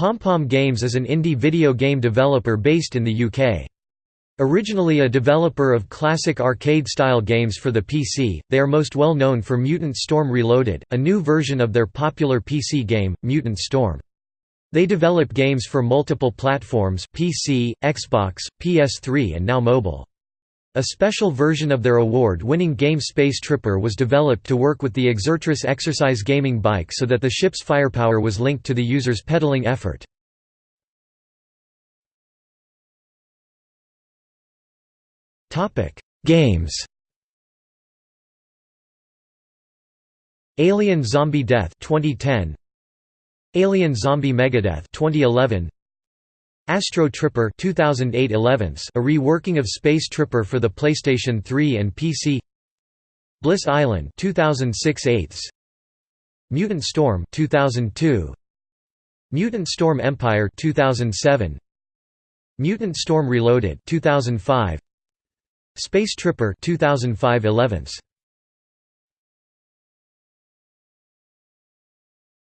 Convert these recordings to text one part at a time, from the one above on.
PomPom Games is an indie video game developer based in the UK. Originally a developer of classic arcade-style games for the PC, they are most well known for Mutant Storm Reloaded, a new version of their popular PC game, Mutant Storm. They develop games for multiple platforms PC, Xbox, PS3 and now mobile. A special version of their award-winning game Space Tripper was developed to work with the Exertris exercise gaming bike so that the ship's firepower was linked to the user's pedaling effort. Games. Alien Zombie Death 2010 Alien Zombie Megadeath 2011 Astro Tripper 2008 11 a reworking of Space Tripper for the PlayStation 3 and PC Bliss Island 2006 8 Mutant Storm 2002 Mutant Storm Empire 2007 Mutant Storm Reloaded 2005 Space Tripper 2005 11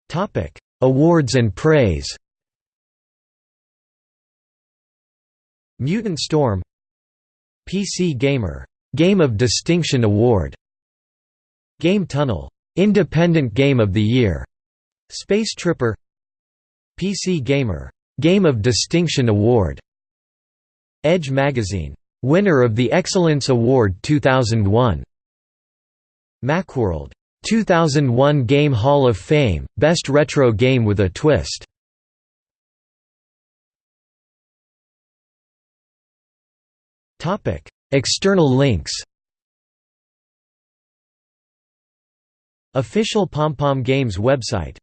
Topic Awards and praise Mutant Storm PC Gamer Game of Distinction Award Game Tunnel Independent Game of the Year Space Tripper PC Gamer Game of Distinction Award Edge Magazine Winner of the Excellence Award 2001 Macworld 2001 Game Hall of Fame Best Retro Game with a Twist External links Official Pom Pom Games website